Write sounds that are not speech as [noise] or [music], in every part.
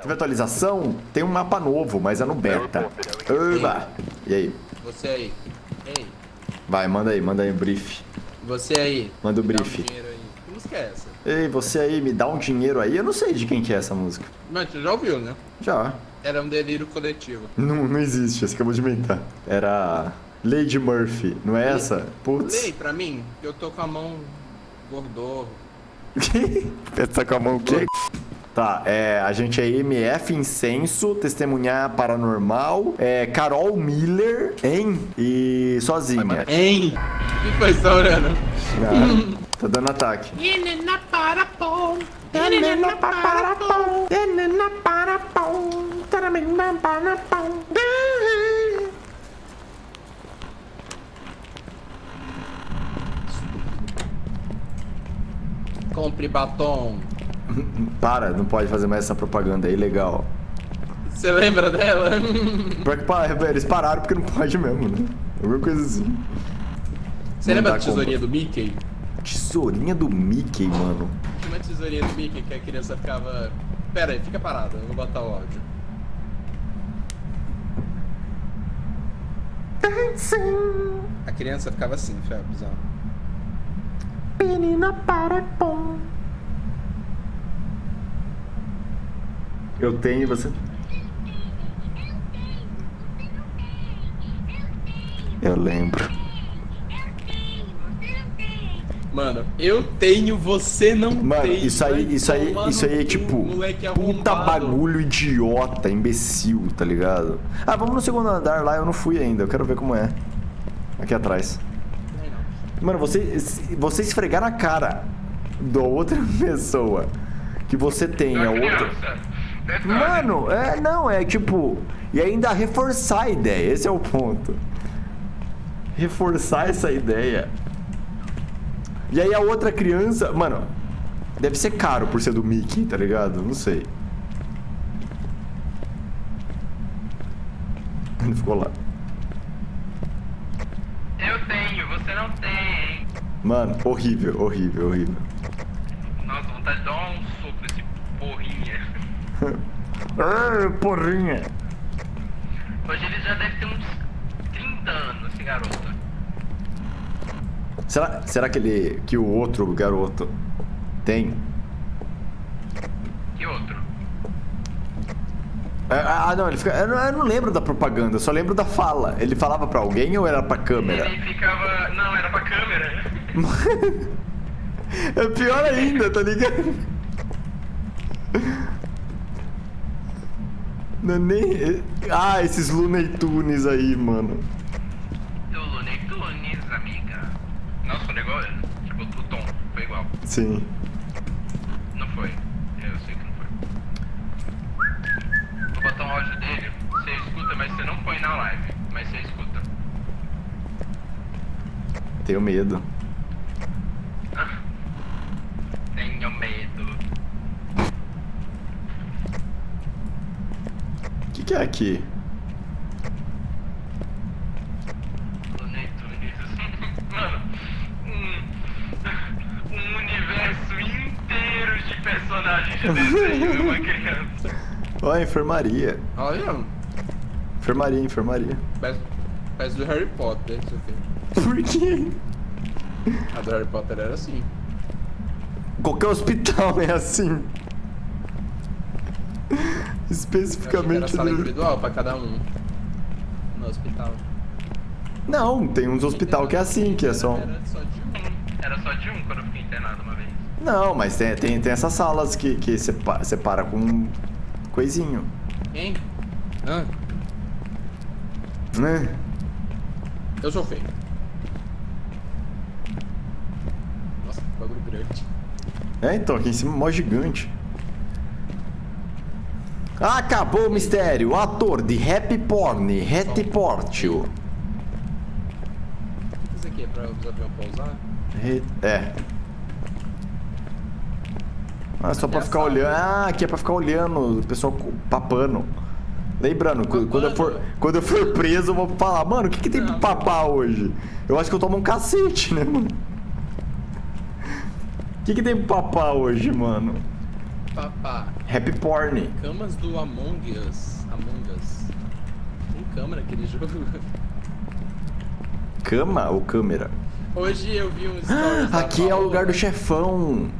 Teve atualização? Tem um mapa novo, mas é no beta. Oba! E aí? Você aí. Ei, Vai, manda aí, manda aí o brief. você aí. Manda o um brief. Que música é essa? Ei, você aí, me dá um dinheiro aí? Eu não sei de quem que é essa música. Mas tu já ouviu, né? Já. Era um delírio coletivo. Não, não existe, você acabou de inventar. Era Lady Murphy, não é essa? Putz. Lei pra mim, que eu tô com a mão gordorro. [laughs] Tá com a mão o quê? Tá, é, a gente é MF Incenso, Testemunhar Paranormal, é, Carol Miller, hein? E sozinha. Hein? O que foi, tá orando? Ah, tá dando ataque. Compre batom. Para, não pode fazer mais essa propaganda aí, legal. Você lembra dela? Pior que eles pararam porque não pode mesmo, né? Alguma coisa assim. Você Não lembra da tesourinha do Mickey? Tesourinha do Mickey, mano. Tinha uma tesourinha do Mickey que a criança ficava. Pera aí, fica parada, eu vou botar o áudio. A criança ficava assim, Febs, ó. Menina para pom. Eu tenho você. Eu lembro. Mano, eu tenho, você não Mano, tem. isso aí, isso aí, isso aí é tipo puta bagulho idiota, imbecil, tá ligado? Ah, vamos no segundo andar lá, eu não fui ainda, eu quero ver como é. Aqui atrás. Mano, você, você esfregar na cara da outra [laughs] pessoa que você tem a outra. Mano, é, não, é tipo. E ainda reforçar a ideia, esse é o ponto. Reforçar essa ideia. E aí a outra criança. Mano, deve ser caro por ser do Mickey, tá ligado? Não sei. Ele ficou lá. Eu tenho, você não tem. Mano, horrível, horrível, horrível. Nossa, vontade de dar um soco nesse porrinha. Ah, porrinha. Hoje ele já deve ter uns 30 anos, esse garoto. Será, será que ele. que o outro garoto tem? Que outro? Ah, ah, não, ele fica. Eu não, eu não lembro da propaganda, eu só lembro da fala. Ele falava pra alguém ou era pra câmera? Ele ficava. Não, era pra câmera. [laughs] É pior ainda, tá ligado? Não é nem. Ah, esses Looney Tunes aí, mano. Looney Tunes, amiga. Nossa, foi igual. Tipo, o tom foi igual. Sim. Não foi. Eu sei que não foi. Vou botar um áudio dele. Você escuta, mas você não põe na live. Mas você escuta. Tenho medo. Tenho medo. O que, que é aqui? Looney Tunes. Mano, um, um universo inteiro de personagens de desenho de uma criança. Ó, enfermaria. Olha, Enfermaria, enfermaria. parece do Harry Potter, isso aqui. Por quê? A do Harry Potter era assim. Qualquer hospital é assim. Eu achei que era Especificamente. sala no- individual pra cada um. No hospital. Não, tem uns hospital que é assim, que é só. Era só de um. Era só de um quando eu fiquei internado uma vez. Não, mas tem, tem, tem essas salas que, que separa, separa com um coisinho. Hein? Hã? Né? Eu sou feio. Nossa, que bagulho grande. É, então, aqui em cima é mó gigante. Acabou o mistério. Ator de Happy Porn, Happy Portio. Isso aqui é pra os aviões pousar? É. Ah, só pra É ficar olhando. Ah, aqui é pra ficar olhando o pessoal papando. Lembrando, cu- quando eu, for, Papando? quando eu for preso, eu vou falar, mano, o que, que tem pra papar hoje? Eu acho que eu tomo um cacete, né, mano? O que, que tem pra papar hoje, mano? Papá. Happy Porn. Camas do Among Us. Among Us. Tem câmera aquele jogo. Cama ou câmera? Hoje eu vi um stories da Aqui é o lugar do chefão.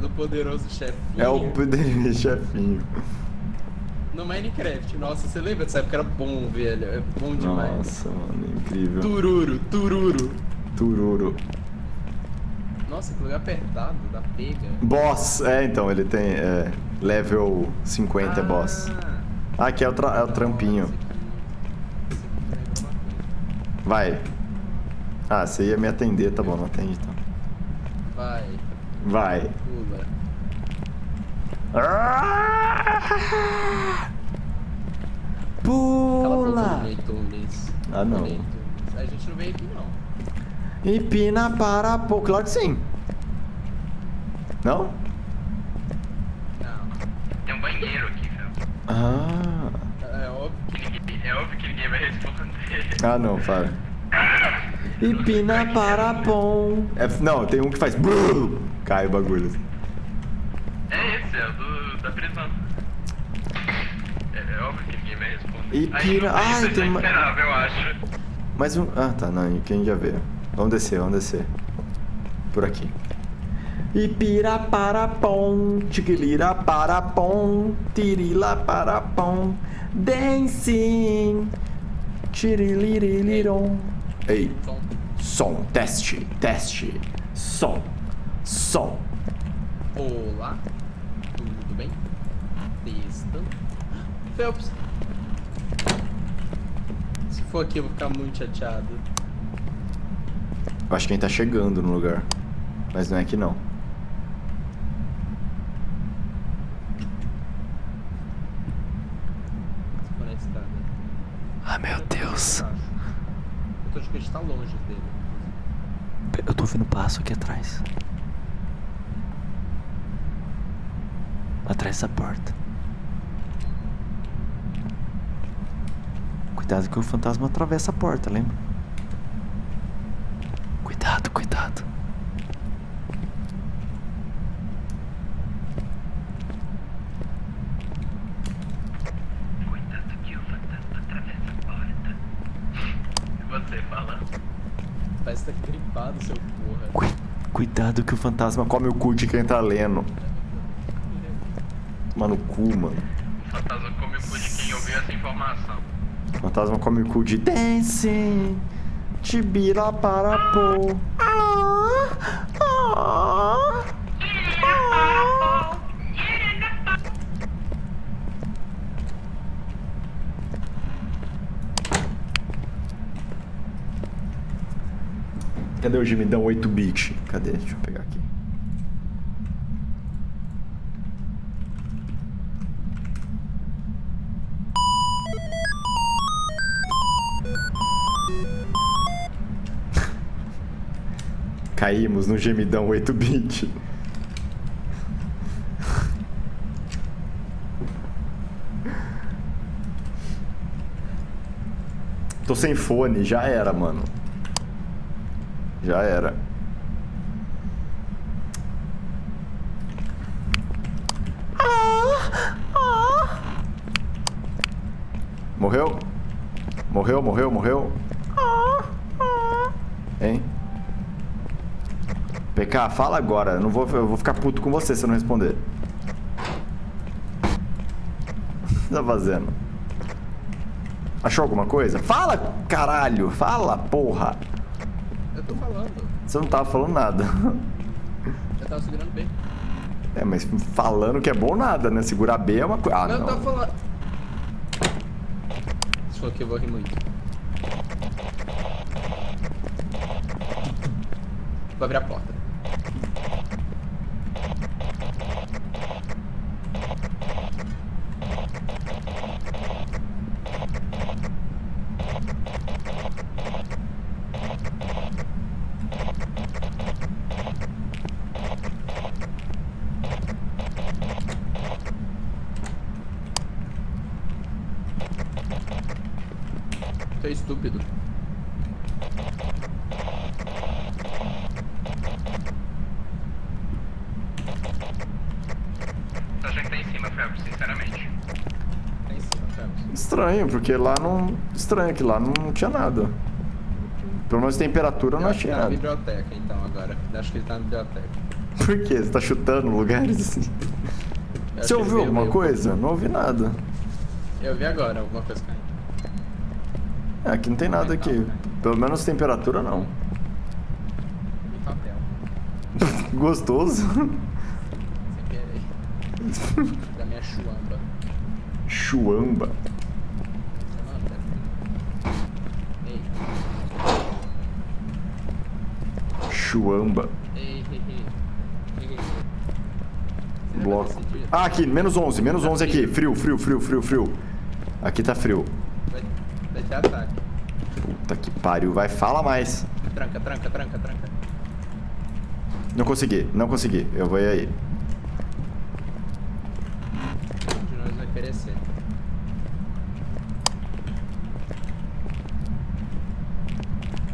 do poderoso chefinho. É o poder [laughs] chefinho. No Minecraft. Nossa, você lembra dessa época? Era bom, velho. É bom demais. Nossa, mano, incrível. Tururu, tururu. Tururo. Nossa, que lugar apertado, da pega. Boss, é, então, ele tem é, level 50 é boss. Ah, aqui é o, é o trampinho. Vai. Ah, você ia me atender, tá bom, não atende então. Vai, Vai. pula. Cala a boca, Pula! Ah, não. A gente não veio aqui, não. Empina para pô, claro que sim. Não? Não. Tem um banheiro aqui, velho. Ah. É óbvio. Que ninguém- É óbvio que ninguém vai responder. Ah, não, fala. Empina para pom. É, não, tem um que faz. brum, Cai o bagulho. É esse, é o do, da prisão. É, é óbvio que ninguém vai responder. E pira- isso Ai, eu tem uma- esperava, eu acho. Mais um. Ah, tá, não, quem já vê. Vamos descer, vamos descer. Por aqui. Ipira para pom, tiquilira para pom, tirila para pom, dancing, tirilirilirom. Ei, Som. som, teste, teste, som, som. Olá. Tudo bem? Testando. Phelps. Se for aqui eu vou ficar muito chateado. Eu acho que a gente tá chegando no lugar, mas não é aqui não. Ah, meu Deus. Eu tô achando que a gente tá longe dele. Eu tô ouvindo passo aqui atrás. Atrás dessa porta. Cuidado que o fantasma atravessa a porta, lembra? Cuidado, cuidado. Cuidado que o fantasma atravessa a porta. E você fala? Parece que tá gripado, seu porra. Cui- cuidado que o fantasma come o cu de quem tá lendo. Mano, o cu, mano. O fantasma come o cu de quem ouviu essa informação. O fantasma come o cu de dancing. Tibira para pô. Ah, ah, ah. Cadê o gemidão 8-bit? Cadê? Deixa eu pegar aqui. [laughs] Caímos no gemidão 8-bit. [laughs] Tô sem fone, já era, mano. Já era. Morreu? Morreu, morreu, morreu? Hein? PK, fala agora. Eu, não vou, eu vou ficar puto com você se eu não responder. O [laughs] que tá fazendo? Achou alguma coisa? Fala, caralho! Fala, porra! Eu. Você não tava falando nada. Eu tava segurando bem. É, mas falando que é bom nada, né? Segurar B é uma coisa. Ah, Não, eu não. tava falando. Se for aqui eu vou rir muito. Vou abrir a porta. Tu é estúpido. Estranho, porque lá não. Estranho que lá não tinha nada. Pelo menos temperatura eu não acho que achei tá na nada. biblioteca, então, agora. Acho que ele tá na biblioteca. Por quê? Você tá chutando lugares assim? [laughs] Eu Você ele ouviu alguma coisa? Não ouvi nada. Eu vi agora alguma coisa caindo. É, aqui não tem nada aqui. Pelo menos temperatura não. [laughs] Gostoso. Sem querer. [laughs] da minha chuamba. Chuamba. Seu nome, deve ter. Ei, Chuamba. Bloco. Ah, aqui, menos 11, menos 11 aqui. Frio, frio, frio, frio, frio. Aqui tá frio. Vai, vai ter ataque. Puta que pariu. Vai, fala mais. Tranca, tranca, tranca, tranca. Não consegui, não consegui. Eu vou ir aí. Um de nós vai perecer.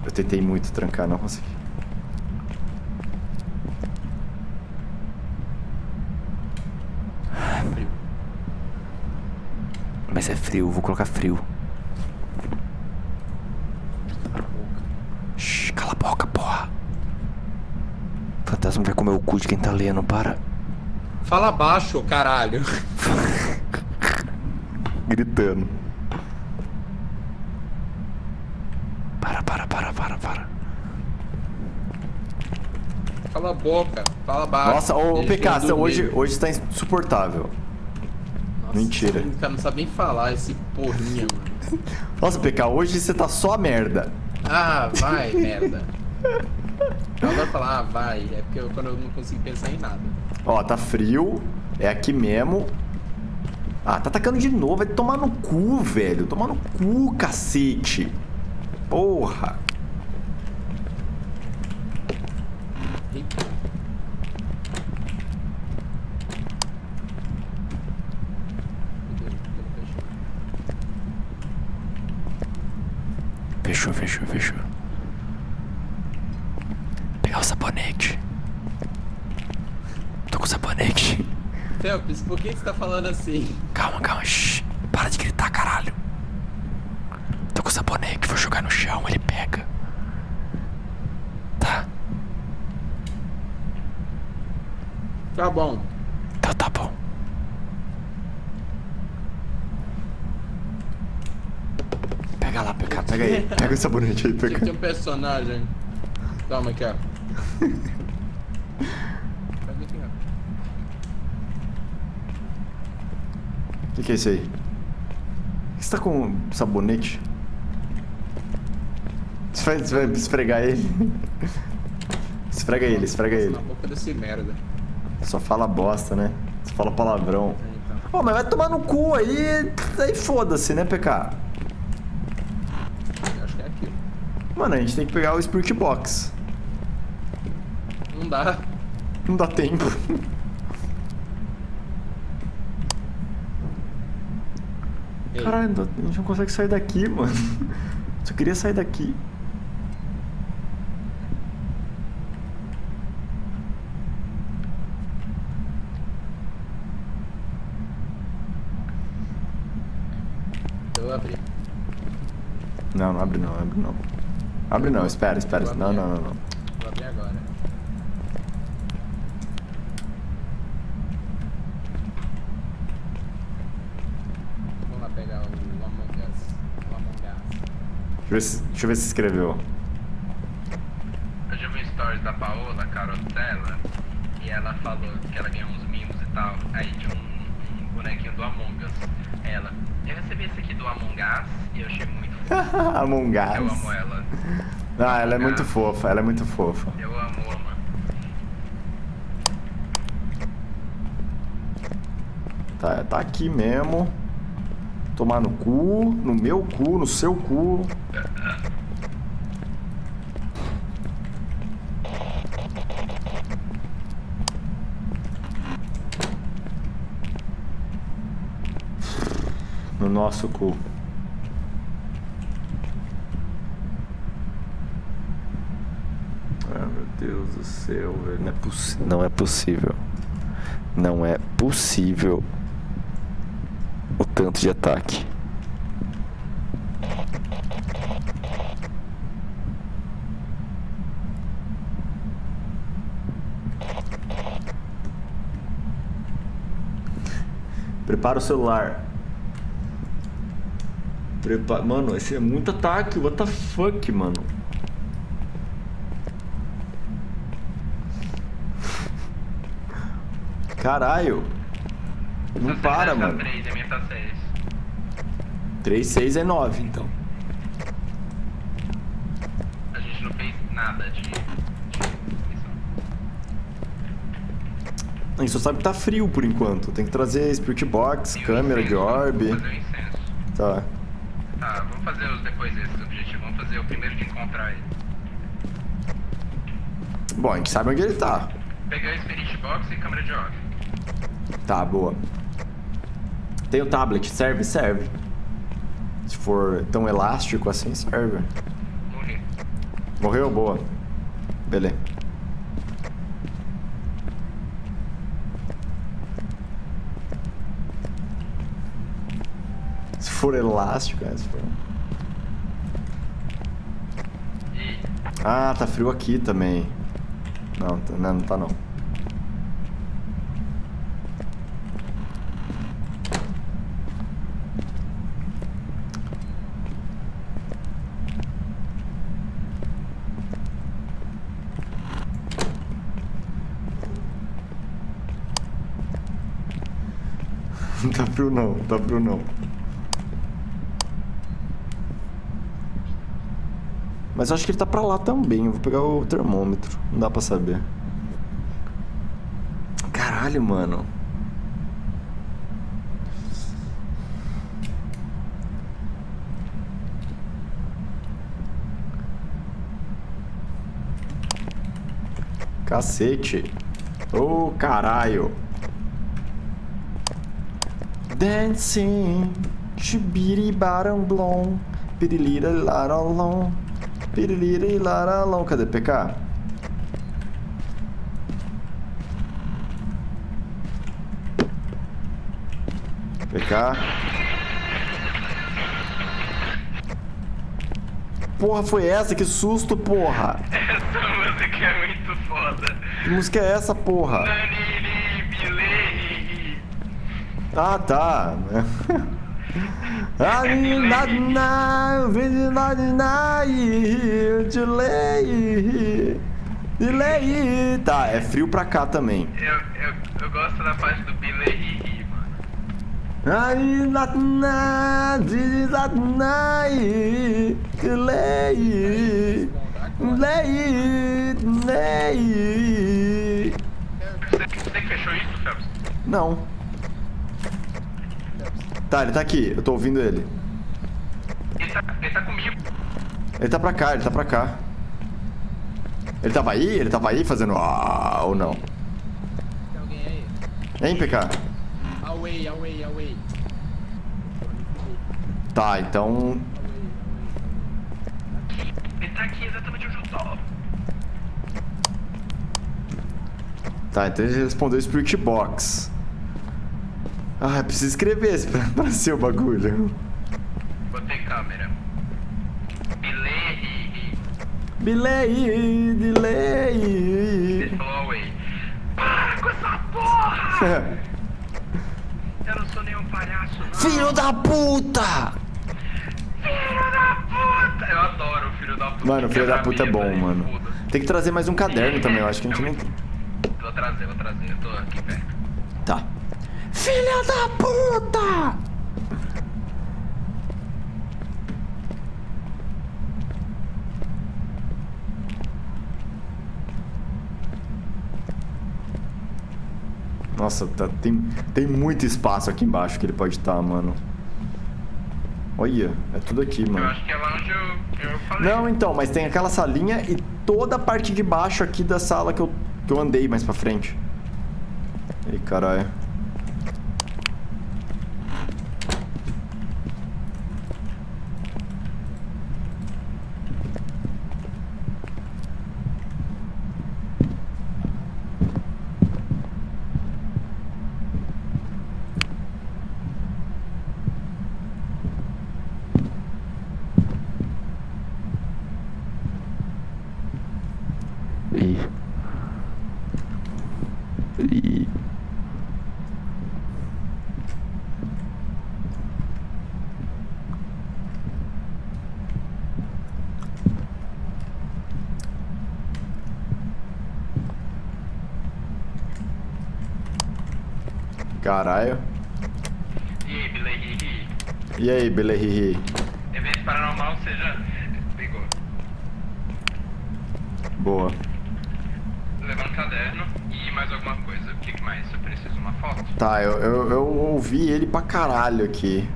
Eu tentei muito trancar, não consegui. Frio. Mas é frio, vou colocar frio. Shhh, cala a boca, porra. Fantasma vai comer o cu de quem tá lendo, para. Fala baixo, caralho. [laughs] Gritando. Para, para, para, para, para. Cala a boca. Fala baixo. Nossa, ô eu PK, hoje, hoje está insuportável. Nossa, mentira. esse cara não sabe nem falar esse porrinha, mano. [laughs] Nossa, PK, hoje você tá só merda. Ah, [laughs] vai, merda. Eu adoro falar, ah, vai. É porque eu, quando eu não consigo pensar em nada. Ó, tá frio. É aqui mesmo. Ah, tá atacando de novo. Vai tomar no cu, velho. Tomar no cu, cacete. Porra. Eita. Meu Deus, tudo fechou. Fechou, fechou, fechou. Pegar o sabonete. Tô com sabonete. Felps, por que você tá falando assim? Calma, calma. Shh. Para de gritar, caralho. Tô com sabonete. Vou jogar no chão, ele pega. Tá. Tá bom. Então tá bom. Pega lá, pega, pega aí. [laughs] Pega o sabonete aí, Tinha que pega. um personagem. Toma aqui, ó. O que, que é isso aí? Você tá com sabonete? Você vai, você vai esfregar ele? [laughs] Esfrega ele, esfrega ele. Na boca desse merda. Só fala bosta, né? Só fala palavrão. É, então. Pô, mas vai tomar no cu aí. Aí foda-se, né, PK? Eu acho que é aquilo. Mano, a gente tem que pegar o Spirit Box. Não dá. Não dá tempo. [laughs] Caralho, a gente não consegue sair daqui, mano. [laughs] Só queria sair daqui. eu vou abrir. Não, não abre não, abre não. Abre não, espera, espera. Não, não, não, não. Vou abrir agora. Vamos lá pegar o Among Us. O Among Us. Deixa eu ver se, deixa eu ver se escreveu. Eu já vi um stories da Paola, a Carol dela, e ela falou que ela ganhou uns mimos e tal. Aí tinha um, um bonequinho do Among Us. Ela, eu recebi esse aqui do Among Us e eu achei muito [laughs] fofo. Among Eu Us. amo ela. Ah, ela é muito fofa, ela é muito fofa. Eu amo, ama. Tá, tá aqui mesmo. Tomar no cu, no meu cu, no seu cu. No nosso cu. Ah, meu Deus do céu, velho. Não é, não é possível. Não é possível o tanto de ataque. Prepara o celular. Prepa... Mano, esse é muito ataque. What the fuck, mano? Caralho. Não Só para, mano. 3, a minha tá 6. 3, 6 é 9, então. A gente não fez nada de. A gente só sabe que tá frio por enquanto. Tem que trazer Spirit Box, E câmera de orb. Vamos fazer o incenso. Tá. Tá, vamos fazer os depois esses objetivos. Vamos fazer o primeiro de encontrar ele. Bom, a gente sabe onde ele tá. Pegar Spirit Box e câmera de orb. Tá, boa. Tem o tablet, serve? Serve. Se for tão elástico assim, serve. Morrer. Morreu? Boa. Beleza. Se for elástico, é, se for... Ah, tá frio aqui também. Não, tá- não, não tá não. Não tá não. Mas acho que ele tá pra lá também. Eu vou pegar o termômetro. Não dá pra saber. Caralho, mano. Cacete. Ô, caralho. Dancing. Chibiribaram blom. Pirilira larolom. Pirilira larolom. Cadê PK? PK. Porra, foi essa? Que susto, porra! essa música é muito foda. Que música é essa, porra? Naniri, Ah, tá. [laughs] Ali, na, na, vem na, na, delay. Delay. Tá, é frio pra cá também. Eu, eu, eu gosto da parte do delay. Delay, delay. Você, você que fechou isso, Phelps? Não. Tá, ele tá aqui. Eu tô ouvindo ele. Ele tá, ele tá comigo. Ele tá pra cá, ele tá pra cá. Ele tava aí? Ele tava aí fazendo ah, ou não? Tem alguém aí? Hein, PK? Away, away, away. Tá, então. Away, away. Ele tá aqui exatamente onde eu tô. Tá, então ele respondeu Spirit Box. Ah, preciso escrever esse pra, pra ser o bagulho. Botei câmera. Delay, delay. falou away. Para com essa porra! [laughs] Eu não sou nenhum palhaço, não. Filho da puta! Filho da puta! Eu adoro o filho da puta. Mano, filho da puta é bom, mano. Tem que trazer mais um caderno também, eu acho que a gente tem. Vou trazer, vou trazer. Eu tô aqui perto. Tá. Filha da puta! Nossa, tá- tem, tem muito espaço aqui embaixo que ele pode estar, mano. Olha, é tudo aqui, Eu mano. acho que é lá onde eu, eu falei. Não, então, mas tem aquela salinha e toda a parte de baixo aqui da sala que eu, que eu andei mais pra frente. Ih, caralho. Ih. Ih. Caralho. E aí, Billy? E aí, Belehihi? Evento paranormal, seja. Pegou. Boa. Levando caderno e mais alguma coisa. O que que mais? Eu preciso uma foto? Tá, eu, eu, eu ouvi ele pra caralho aqui.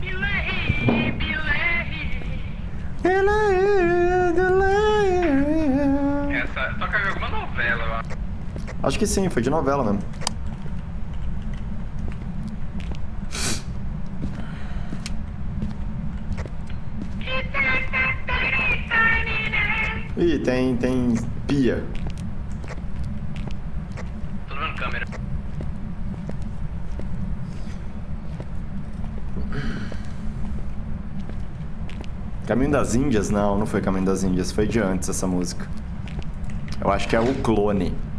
Billy, Billy. Essa. Toca em alguma novela, eu acho. Acho que sim, foi de novela mesmo. Ih, tem, tem pia. Caminho das Índias? Não, não foi Caminho das Índias, foi de antes essa música. Eu acho que é o clone.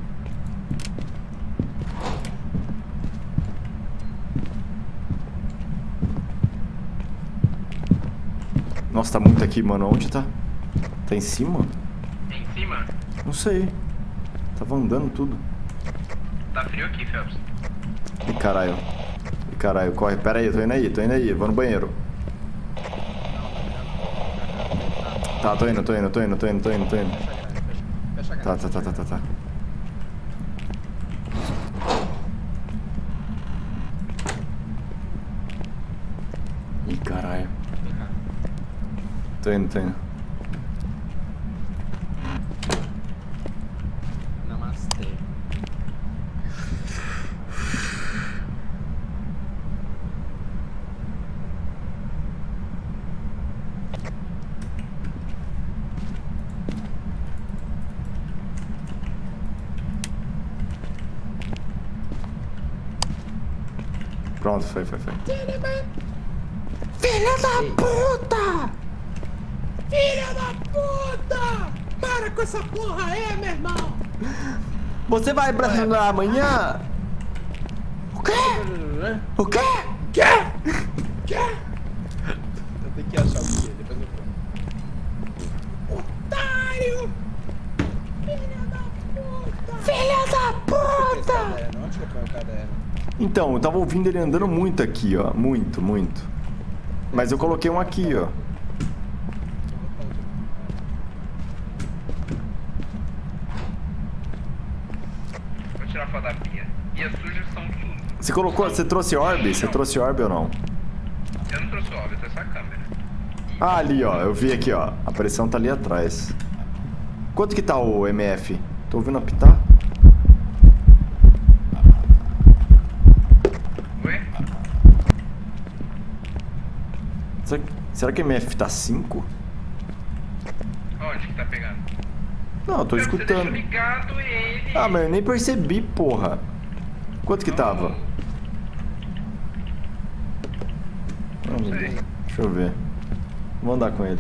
Nossa, tá muito aqui, mano. Onde tá? Tá em cima? Em cima? Não sei. Tava andando tudo. Tá frio aqui, Phelps. Ih, caralho. Ih, caralho, corre. Pera aí, tô indo aí, tô indo aí. Vou no banheiro. Tá, tô indo, tô indo, tô indo, tô indo, tô indo, tô indo. Fecha a grade. Tá, tá, tá, tá, tá, tá. Ih, caralho. Vem cá. Tô indo, tô indo. Namastê. Pronto, foi, foi, foi. Filha da puta! Filha da puta! Para com essa porra aí, meu irmão! Você vai pra reunião amanhã? O quê? O quê? Quê? Quê? Eu tenho que achar o que, depois eu conto. Otário! Filha da puta! Filha da puta! Onde que eu ponho o caderno? Então, eu tava ouvindo ele andando muito aqui, ó. Muito, muito. Mas eu coloquei um aqui, ó. Vou tirar foto da pia. E as sujas são tudo. Você colocou, você trouxe orbe? Você trouxe orbe ou não? Eu não trouxe o óbvio, eu trouxe a câmera. Ah, ali, ó. Eu vi aqui, ó. A pressão tá ali atrás. Quanto que tá o MF? Tô ouvindo apitar? Oi? Será, será que o MF tá 5? Onde que tá pegando? Não, eu tô Você escutando. ligado ele. Ah, mas eu nem percebi, porra. Quanto que tava? Meu sei. Deus. Deixa eu ver. Vou andar com ele.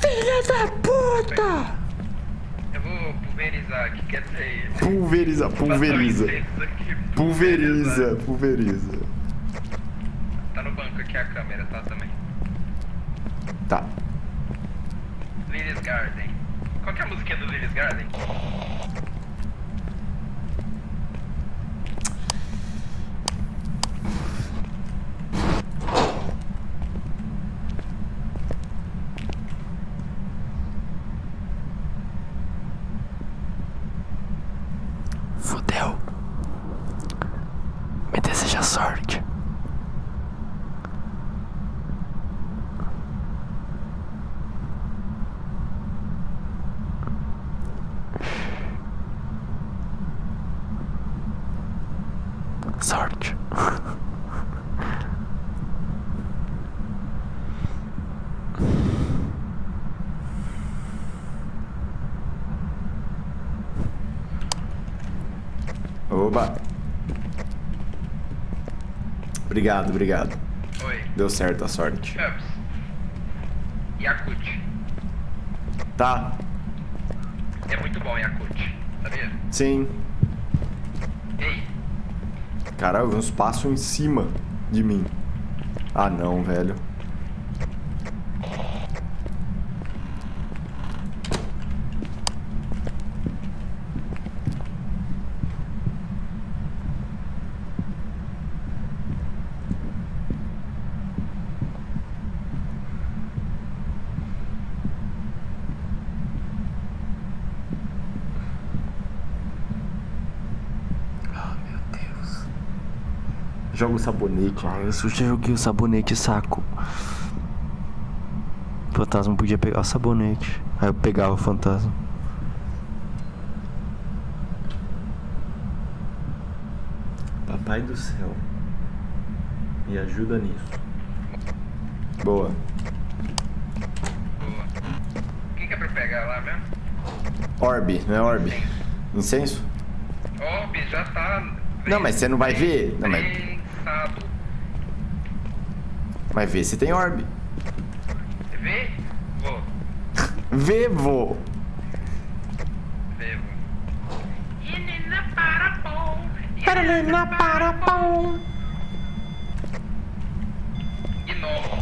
Filha da puta! Eu vou pulverizar aqui, quer dizer... Pulveriza, pulveriza. Pulveriza, pulveriza. Tá no banco aqui a câmera, tá também. Tá. Lily's Garden. Qual que é a musiquinha do Lily's Garden? Fudeu. Me deseja sorte. Sorte. Oba. Obrigado, obrigado. Oi. Deu certo a sorte. Phelps. Yakut. Tá, É muito bom Yakut, sabia? sim. Ei, Caralho, eu vi uns passos em cima de mim. Ah, não, velho. Joga o sabonete. Ah, eu já joguei o sabonete, saco. O fantasma podia pegar o sabonete. Aí eu pegava o fantasma. Papai do céu. Me ajuda nisso. Boa. Boa. O que, que é pra pegar lá mesmo? Orb, não é orb? Incenso? Orb, já tá. Não, mas você não vai ver. Não, mas. Vai ver se tem orb. Vê? [laughs] Vou. Vê, vou. Menina para pão. Paralena para pão. De novo.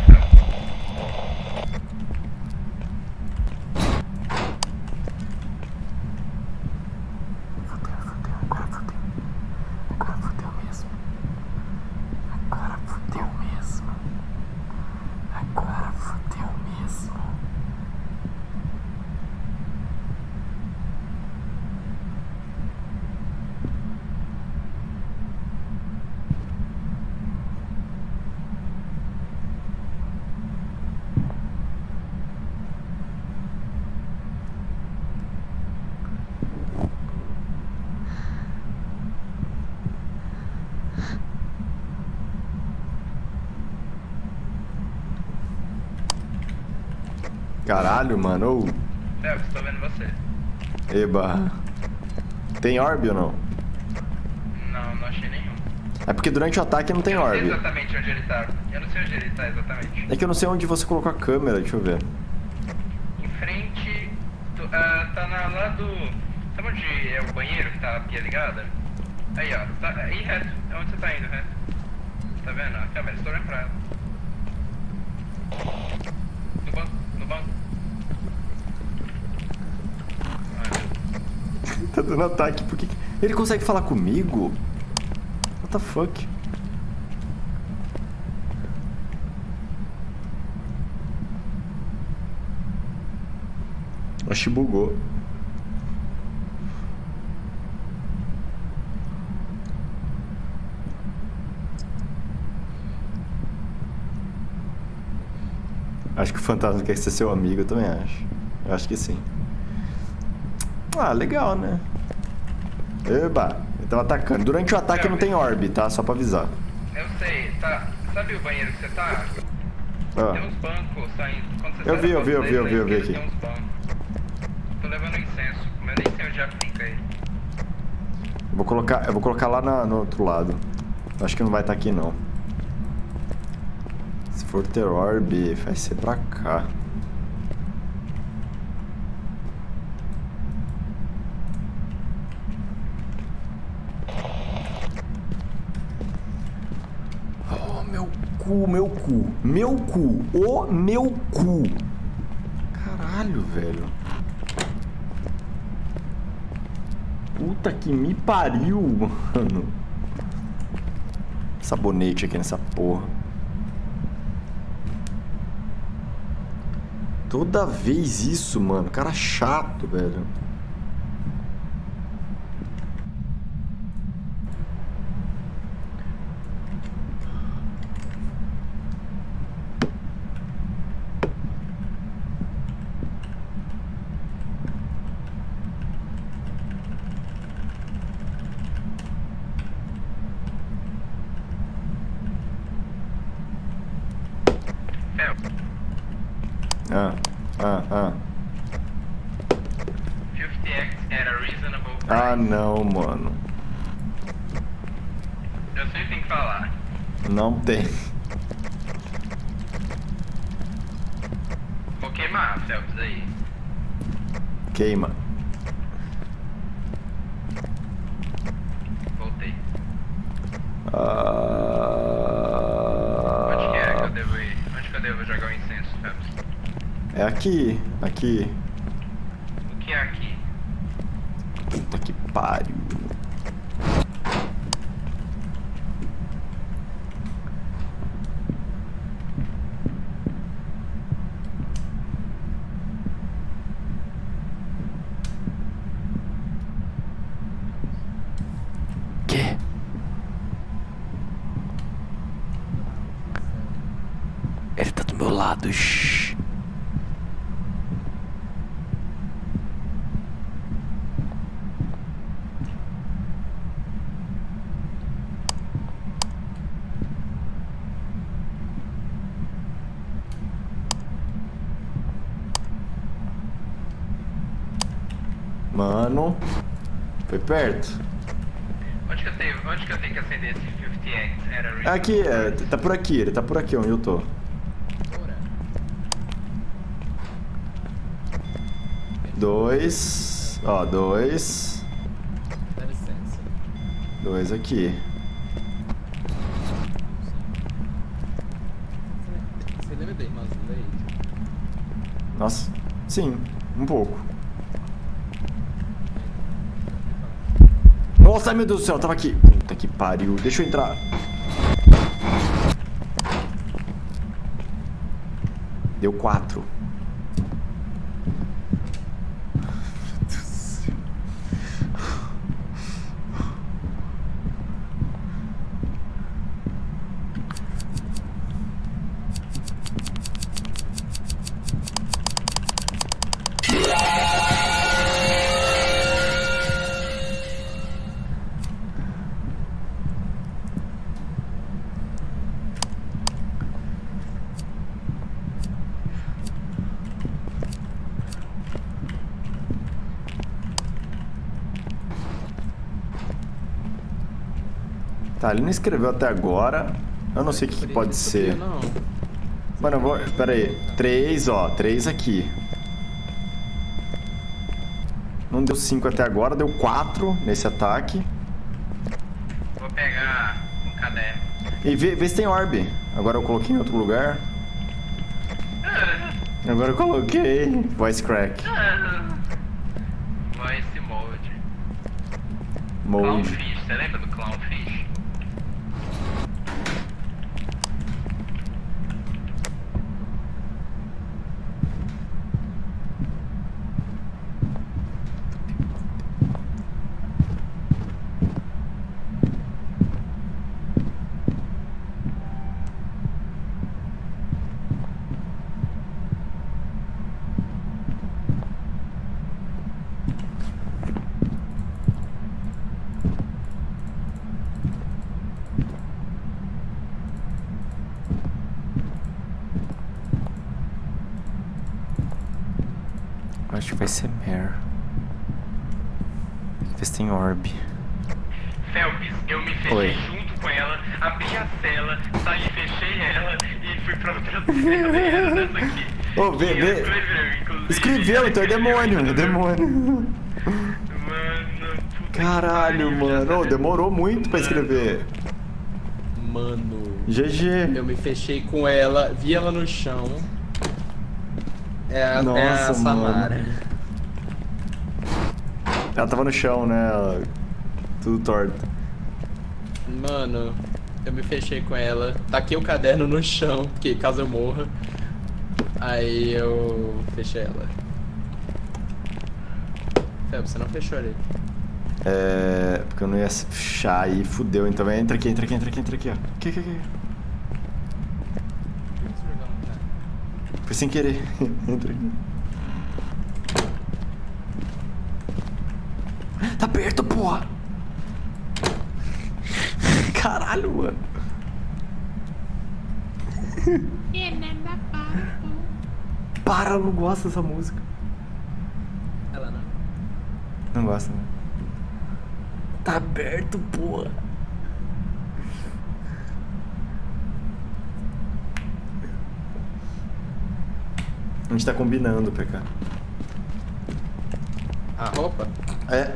Agora fudeu mesmo. Agora fudeu mesmo. Agora fudeu mesmo. Caralho, mano. Ô, Felps, tô vendo você. Eba. Tem orb ou não? Não, não achei nenhum. É porque durante o ataque não tem eu não sei orb. exatamente onde ele tá. Eu não sei onde ele tá exatamente. É que eu não sei onde você colocou a câmera, deixa eu ver. Em frente. do- ah, tá na, lá do. Sabe onde é o banheiro que tá a pia ligada? Aí, ó. Tá, aí reto. É onde você tá indo, reto. Tá vendo? A câmera, estou olhando pra ela. No banco, no banco. Ai, meu Tá dando ataque, por que. Ele consegue falar comigo? What the fuck? Acho que bugou. Acho que o fantasma quer ser seu amigo, eu também acho. Eu acho que sim. Ah, legal, né? Eba, tava atacando. Durante o ataque não tem orb, tá? Só pra avisar. Eu sei, tá. Sabe o banheiro que você tá? Tem Ah, uns bancos saindo. Eu vi, eu vi, eu vi, eu vi, eu vi aqui. Tem uns bancos. Tô levando incenso, nem sei onde aplica ele. vou colocar, eu vou colocar lá na- no outro lado. Acho que não vai estar aqui, não. Se for ter orb, vai ser pra cá. Oh, meu cu, meu cu. Meu cu. O meu cu. Caralho, velho. Puta que me pariu, mano. Sabonete aqui nessa porra. Toda vez isso, mano. Cara chato, velho. Fel, Ah, ah, ah. 50x at a reasonable price. Ah, não, mano. Eu sei o que tem que falar. Não tem. Vou queimar, Phelps, aí. Queima. Voltei. Ah... Onde que é que eu devo ir? Onde que eu devo jogar o incenso, Phelps? É aqui, aqui. O que é aqui? Puta que pariu. Que? pelados. Mano, foi perto. Onde que eu tenho, onde que, eu tenho que acender esse 50X? Era Aqui, é, tá por aqui, ele tá por aqui onde eu tô. Dois. Ó, dois. Dois aqui. Você, lembra da Irmã Leite? Nossa, sim, um pouco. Nossa, ai meu Deus do céu, tava aqui. Puta que pariu. Deixa eu entrar. Deu quatro. Tá, ele não escreveu até agora. Eu não sei o que, que pode ser. Mano, eu vou. Pera aí. Três, ó. Três aqui. Não deu cinco até agora, deu quatro nesse ataque. Vou pegar um caderno. E vê, vê se tem orb. Agora eu coloquei em outro lugar. [laughs] Agora eu coloquei. Voice crack. Voice mode. Mode. Clownfish, você lembra do Clownfish? Acho que vai ser Mare. Vê se tem orb. Felps, eu me fechei Oi. junto com ela, abri a cela, saí, fechei ela e fui pra outra cela e era dessa aqui. Ô, vê, vê. Escreveu, então é demônio, é demônio. Mano, Caralho, mano. demorou muito pra escrever. Mano. GG. Eu me fechei com ela, vi ela no chão. É a, é a Nossa, Samara. Ela tava no chão, né? Tudo torto. Mano, eu me fechei com ela, taquei o caderno no chão, porque caso eu morra. Aí eu fechei ela. Feb, você não fechou ali. É. Porque eu não ia fechar aí, fudeu. Então entra aqui, entra aqui, entra aqui, entra aqui, ó. Aqui, aqui, aqui. Foi sem querer. [laughs] entra aqui. Tá perto, porra! [laughs] Caralho, mano. [laughs] Para, eu não gosto dessa música. Ela não. Não gosta, né? Tá aberto, porra. A gente tá combinando, PK. A roupa? É.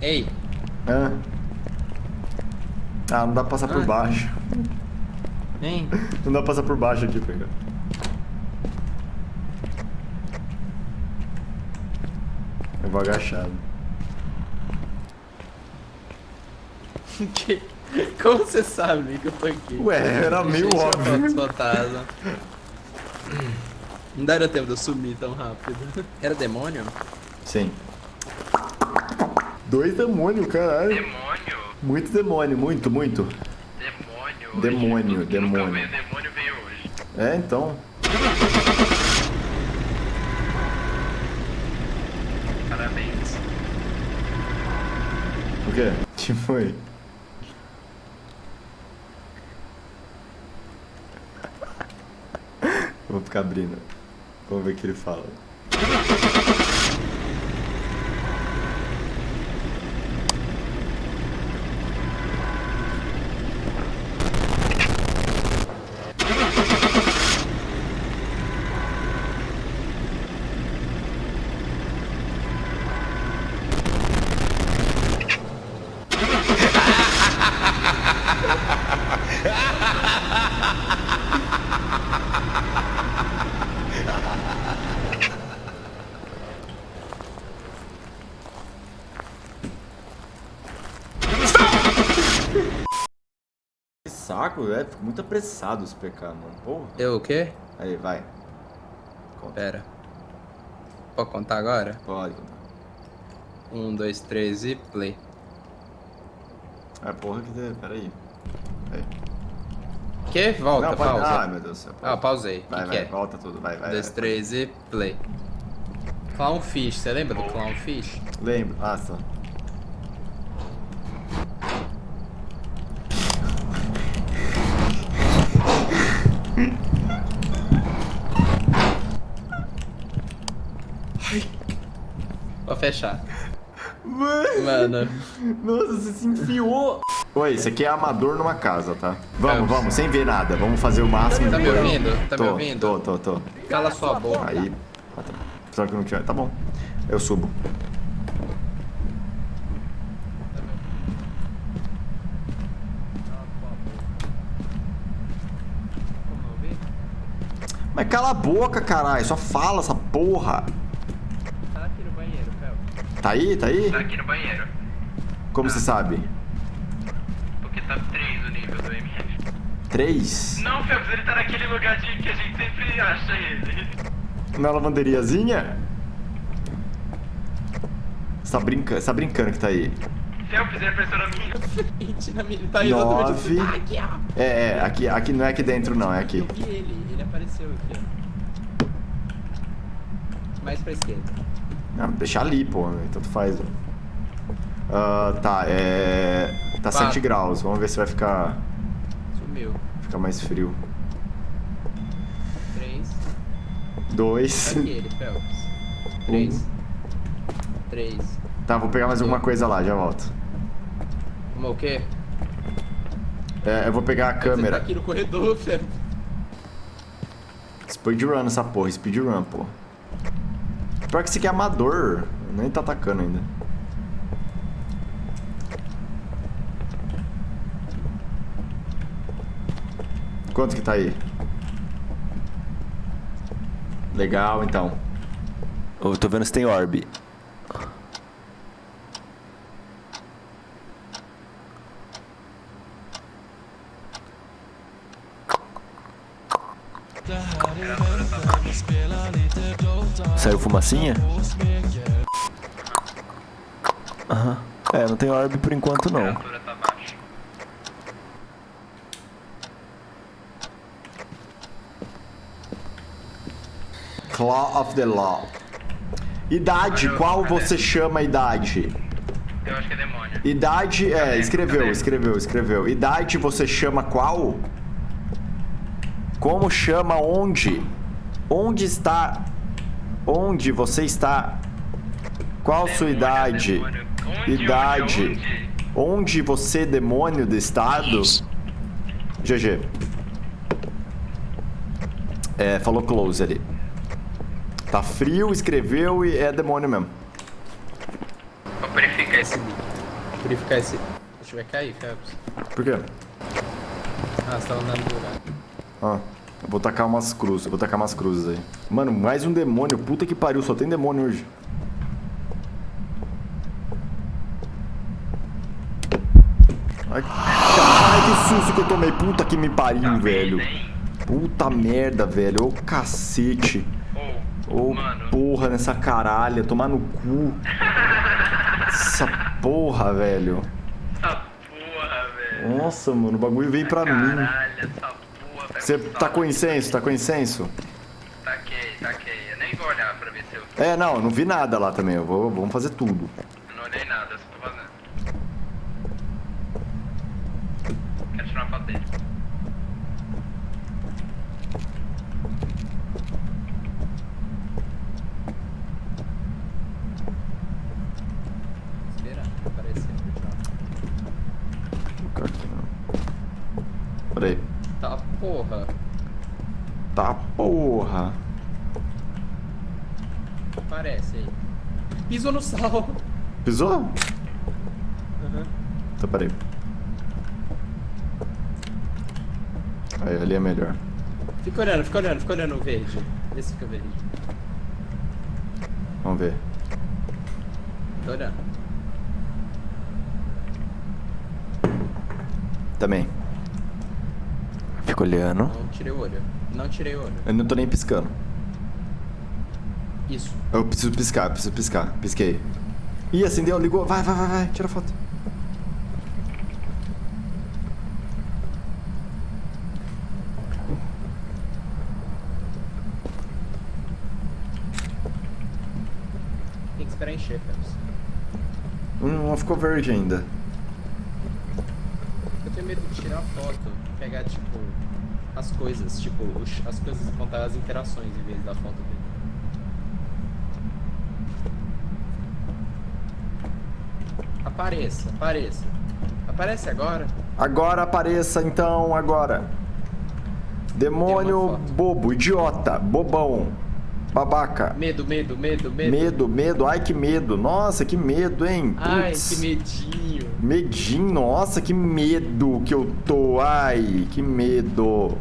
Ei, Ah. Ah, não dá pra passar por Ah. baixo. hein? Não dá pra passar por baixo aqui, PK. Eu vou agachado. [laughs] Que- Como você sabe que eu tô aqui? Ué, era meio óbvio. fantasma. Não daria tempo de eu sumir tão rápido. Era demônio? Sim. Dois demônios, caralho. Demônio, Muito demônio, muito, muito. demônio. Demônio, demônio. demônio veio hoje. É, então. O quê? Que foi? Vou ficar abrindo. Vamos ver o que ele fala. Que saco, é. Fico muito apressado esse PK, mano. Porra. Eu o quê? Aí, vai. Conta. Pera. Pode contar agora? Pode contar. Um, dois, três e play. É, porra que... de- Pera aí. Aí. Que? Volta, Não, pode... pausa. Ah, meu Deus do céu. Ah, pausei. Vai, que, vai, que é? volta tudo. Vai, vai. Um, dois, vai. três e play. Clownfish, você lembra do Clownfish? Lembro. Ah, só. Vou fechar. Mano, Mano, nossa, você se enfiou. Oi, esse aqui é amador numa casa, tá? Vamos, É. vamos, sem ver nada. Vamos fazer o máximo. Tá me ouvindo? Tá me tô, ouvindo? Tô, tô, tô. cala sua boca. Aí. Só que não tinha. Tá bom. Eu subo. Mas cala a boca, caralho. Só fala essa porra. Tá aqui no banheiro, Fel. Tá aí? Tá aí? Tá aqui no banheiro. Como você sabe? Porque tá 3 o nível do MF. Três? Não, Felps, ele tá naquele lugar de que a gente sempre acha ele. Na lavanderiazinha? Você tá brincando, você tá brincando que tá aí. Felps, ele apareceu na minha. [laughs] Na minha- tá exatamente Nove. Tá aqui, ó. É, é, aqui, aqui não é aqui dentro não, é aqui. Eu vi ele, ele apareceu aqui, ó. Mais pra esquerda. Não, deixa ali, pô, né? tanto faz. ó. Ah, tá, é. Tá Quatro. 7 graus, vamos ver se vai ficar, Sumiu. ficar mais frio. Três. 2. Tá aqui ele, Phelps. Três. Três. Tá, vou pegar mais alguma coisa lá, já volto. Uma o quê? É, eu vou pegar a Você tá câmera. aqui no corredor, [laughs] Phelps. Speedrun essa porra, speedrun, pô. Pior que esse aqui é amador, nem tá atacando ainda. Quanto que tá aí? Legal, então. Eu tô vendo se tem orb. Fumacinha? Aham. É, não tem orb por enquanto não. Claw of the Law. Idade, qual você chama idade? Eu acho que é demônio. Idade, é, escreveu, escreveu, escreveu. Idade você chama qual? Como chama onde? Onde está? Onde você está? Qual sua idade? demônio. Onde, Idade. onde, onde? Onde você, demônio do estado? GG. É, falou close ali. Tá frio, escreveu e é demônio mesmo. Vou purificar esse. Purificar esse. Deixa eu ver cair, Phelps. Por quê? Ah, você tá andando do lado. Ah, eu vou tacar umas cruzes, eu vou tacar umas cruzes aí. Mano, mais um demônio, puta que pariu, só tem demônio hoje. Ai, ai, que susto que eu tomei, puta que me pariu, velho. Puta merda, velho, ô cacete. Ô, mano. porra nessa caralha, tomar no cu. Essa porra, velho. Essa porra, velho. Nossa, mano, o bagulho veio pra mim. Caralho, essa Você tá com incenso? Tá com incenso? Taquei, taquei. Eu nem vou olhar pra ver se eu. É, não, eu não vi nada lá também. Eu vou, vamos fazer tudo. Eu não olhei nada, eu só tô fazendo. Quero tirar uma foto dele. Esperando, aparecer. Vou colocar aqui, não. Peraí. Tá, porra. Tá porra. Aparece aí. Pisou no sal. Pisou? Aham. Então, peraí. Aí, ali é melhor. Fica olhando, fica olhando, fica olhando o verde. Esse fica verde. Vamos ver. Tô olhando. Também. Fico olhando. Não tirei o olho. Não tirei o olho. Eu não tô nem piscando. Isso. Eu preciso piscar, preciso piscar. Pisquei. Ih, acendeu, ligou. Vai, vai, vai, vai. Tira foto. Tem que esperar encher, Phelps. Hum, não ficou verde ainda. Eu tenho medo de tirar foto, pegar, tipo, as coisas, tipo, as coisas contar as interações em vez da foto dele. Apareça, apareça. Aparece agora. Agora apareça então, agora. Demônio bobo, idiota, bobão, babaca. Medo, medo, medo, medo. Medo, medo, ai que medo. Nossa, que medo, hein? Ai, que medinho. Medinho, nossa, que medo que eu tô. Ai, que medo.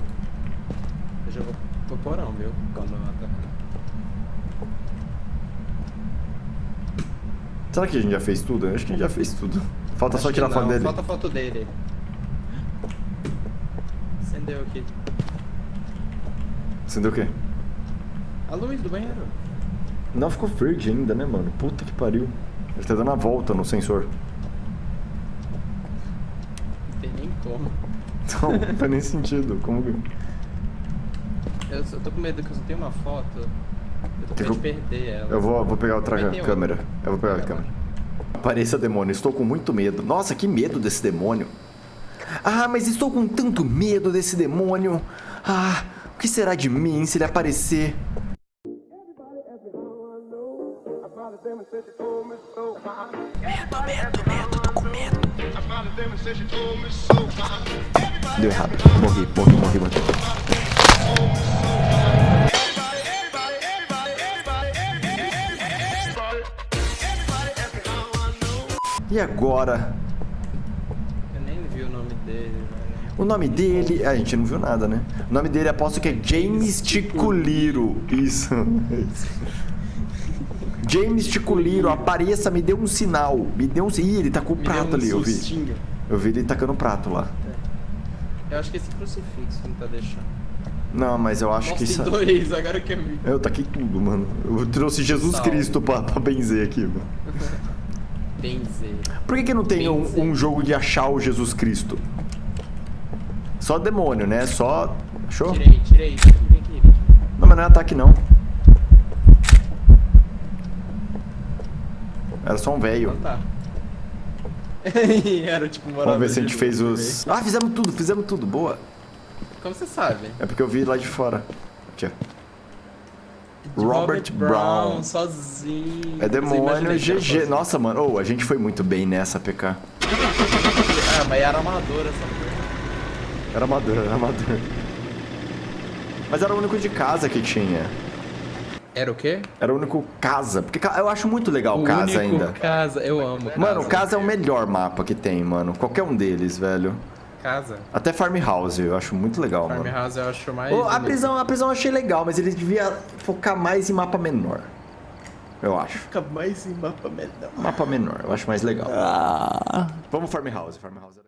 Eu já vou pro porão, viu? Quando. Será que a gente já fez tudo? Eu acho que a gente já fez tudo. Falta só Acho que tirar a foto não, dele. Falta a foto dele. Acendeu aqui. Acendeu o quê? A luz do banheiro. Não ficou verde ainda, né, mano? Puta que pariu. Ele tá dando a volta no sensor. Não tem nem como. Então, não faz nem sentido. Como que. Eu, só tô com medo que eu só tenho uma foto. Eu tô com medo de perder ela. Eu vou, vou pegar outra câmera. outra. Eu vou pegar a câmera. Apareça, demônio. Estou com muito medo. Nossa, que medo desse demônio. Ah, mas estou com tanto medo desse demônio. Ah, o que será de mim se ele aparecer? Deu errado. Morri, morri, morri, morri. E agora? Eu nem vi o nome dele, velho. O nome dele. A gente não viu nada, né? O nome dele aposto que é James Ticuliro. Isso. [laughs] James Ticuliro, apareça, me deu um sinal. Me deu um. Ih, ele tacou o Me deu prato um ali, eu vi. Eu vi ele tacando o prato lá. Eu acho que esse crucifixo não tá deixando. Não, mas eu acho Nossa, que isso. dois, agora eu vi. Eu taquei tudo, mano. Eu trouxe Jesus Sal. Cristo pra, pra benzer aqui, mano. [laughs] Benzer. Por que, que não tem um, um jogo de achar o Jesus Cristo? Só demônio, né? Só. Achou? Tirei, tirei. Vem aqui, vem aqui. Não, mas não é ataque, não. Era só um velho. Então tá. [laughs] Era tipo morador Vamos ver se a gente fez os. velho. Ah, fizemos tudo, fizemos tudo. Boa. Como você sabe? É porque eu vi lá de fora. Aqui, De Robert Brown. sozinho. É demônio GG. sozinho. Nossa, mano. Oh, a gente foi muito bem nessa, PK. [laughs] Ah, mas era amadora essa coisa. Era amador, era amador. Mas era o único de casa que tinha. Era o quê? Era o único casa. Porque eu acho muito legal o casa ainda. casa. Eu amo Mano, casa. casa é o melhor mapa que tem, mano. Qualquer um deles, velho. Casa. Até Farmhouse, eu acho muito legal, mano. Farmhouse eu acho mais... Ô, a prisão, a prisão eu achei legal, mas ele devia focar mais em mapa menor. Eu acho. Fica mais em mapa menor. Mapa menor, eu acho mais legal. Vamos Farmhouse, Farmhouse.